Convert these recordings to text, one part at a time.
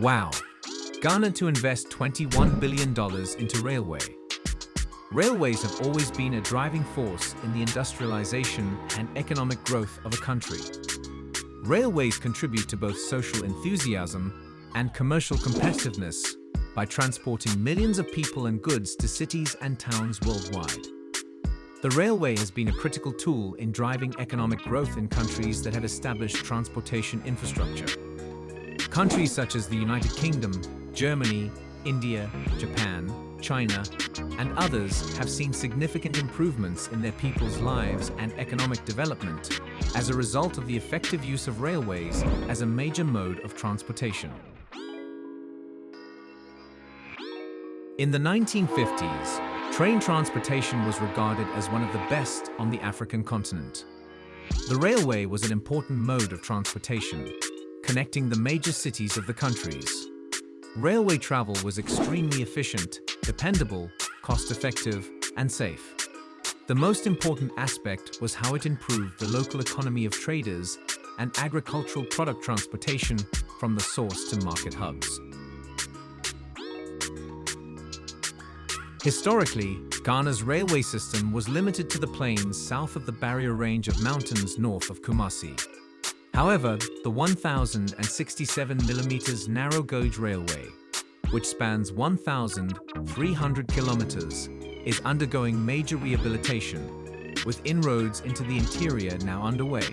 Wow! Ghana to invest $21 billion into railway. Railways have always been a driving force in the industrialization and economic growth of a country. Railways contribute to both social enthusiasm and commercial competitiveness by transporting millions of people and goods to cities and towns worldwide. The railway has been a critical tool in driving economic growth in countries that have established transportation infrastructure. Countries such as the United Kingdom, Germany, India, Japan, China, and others have seen significant improvements in their people's lives and economic development as a result of the effective use of railways as a major mode of transportation. In the 1950s, train transportation was regarded as one of the best on the African continent. The railway was an important mode of transportation, connecting the major cities of the countries. Railway travel was extremely efficient, dependable, cost-effective, and safe. The most important aspect was how it improved the local economy of traders and agricultural product transportation from the source to market hubs. Historically, Ghana's railway system was limited to the plains south of the barrier range of mountains north of Kumasi. However, the 1,067 mm narrow gauge railway, which spans 1,300 kilometers, is undergoing major rehabilitation, with inroads into the interior now underway.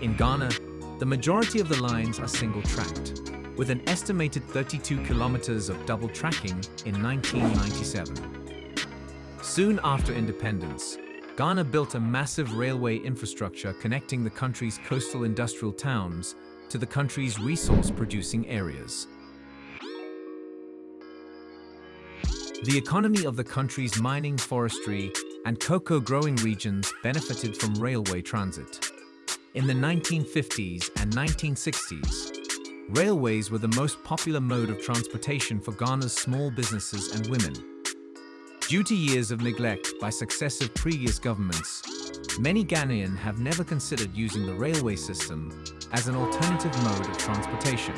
In Ghana, the majority of the lines are single-tracked, with an estimated 32 kilometers of double tracking in 1997. Soon after independence, Ghana built a massive railway infrastructure connecting the country's coastal industrial towns to the country's resource-producing areas. The economy of the country's mining, forestry, and cocoa growing regions benefited from railway transit. In the 1950s and 1960s, railways were the most popular mode of transportation for Ghana's small businesses and women. Due to years of neglect by successive previous governments, many Ghanaians have never considered using the railway system as an alternative mode of transportation.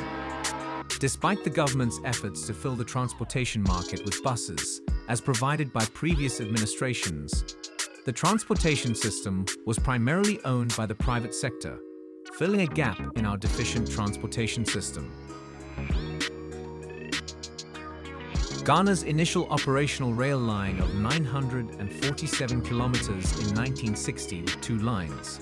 Despite the government's efforts to fill the transportation market with buses, as provided by previous administrations, the transportation system was primarily owned by the private sector, filling a gap in our deficient transportation system. Ghana's initial operational rail line of 947 kilometers in 1960 with two lines,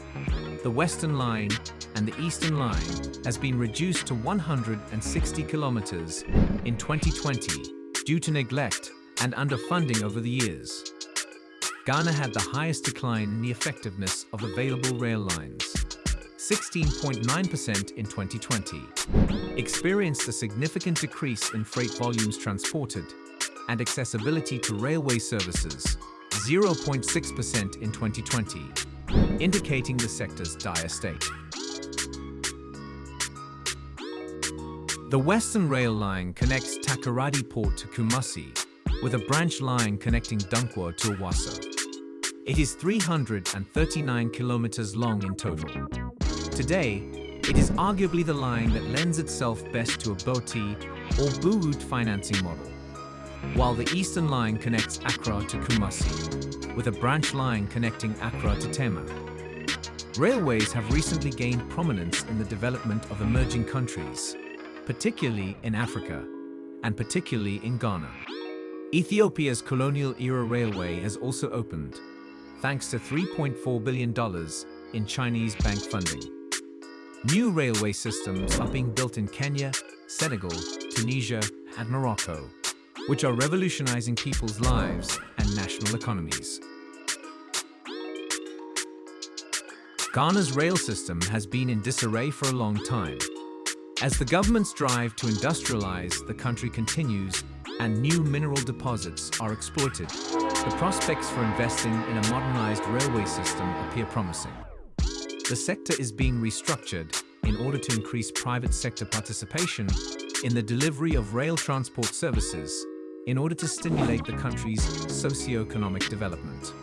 the Western Line and the Eastern Line, has been reduced to 160 kilometers in 2020 due to neglect and underfunding over the years. Ghana had the highest decline in the effectiveness of available rail lines, 16.9% in 2020, experienced a significant decrease in freight volumes transported, and accessibility to railway services, 0.6% in 2020, indicating the sector's dire state. The Western Rail Line connects Takoradi Port to Kumasi, with a branch line connecting Dunkwa to Awaso. It is 339 kilometers long in total. Today, it is arguably the line that lends itself best to a BOT or BOOT financing model, while the Eastern Line connects Accra to Kumasi, with a branch line connecting Accra to Tema. Railways have recently gained prominence in the development of emerging countries, particularly in Africa, and particularly in Ghana. Ethiopia's colonial-era railway has also opened, thanks to $3.4 billion in Chinese bank funding. New railway systems are being built in Kenya, Senegal, Tunisia, and Morocco, which are revolutionizing people's lives and national economies. Ghana's rail system has been in disarray for a long time. As the government's drive to industrialize the country continues and new mineral deposits are exploited, the prospects for investing in a modernized railway system appear promising. The sector is being restructured in order to increase private sector participation in the delivery of rail transport services in order to stimulate the country's socio-economic development.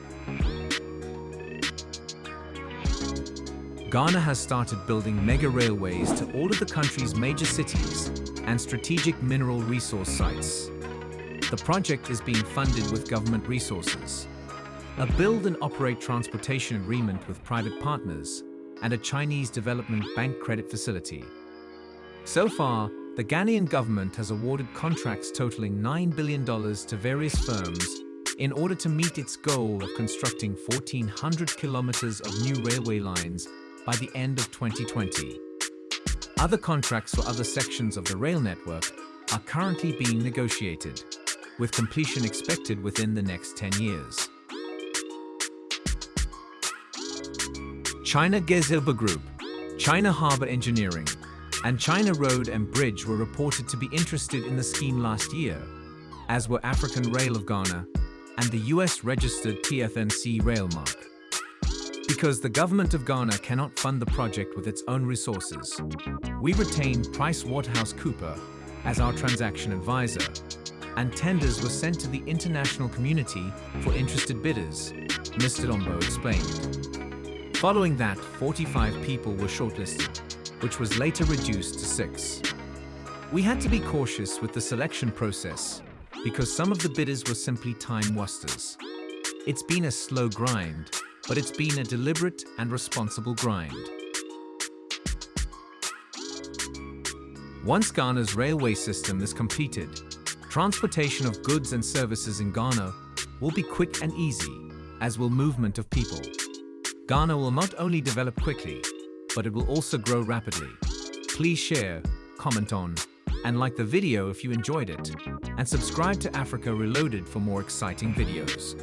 Ghana has started building mega railways to all of the country's major cities and strategic mineral resource sites. The project is being funded with government resources. A build and operate transportation agreement with private partners and a Chinese Development Bank credit facility. So far, the Ghanaian government has awarded contracts totaling $9 billion to various firms in order to meet its goal of constructing 1,400 kilometers of new railway lines by the end of 2020. Other contracts for other sections of the rail network are currently being negotiated, with completion expected within the next 10 years. China Gezhouba Group, China Harbour Engineering, and China Road and Bridge were reported to be interested in the scheme last year, as were African Rail of Ghana and the US-registered TFNC Railmark. Because the government of Ghana cannot fund the project with its own resources, we retained PricewaterhouseCooper as our transaction advisor, and tenders were sent to the international community for interested bidders, Mr. Dombo explained. Following that, 45 people were shortlisted, which was later reduced to six. We had to be cautious with the selection process because some of the bidders were simply time wasters. It's been a slow grind, but it's been a deliberate and responsible grind. Once Ghana's railway system is completed, transportation of goods and services in Ghana will be quick and easy, as will movement of people. Ghana will not only develop quickly, but it will also grow rapidly. Please share, comment on, and like the video if you enjoyed it, and subscribe to Africa Reloaded for more exciting videos.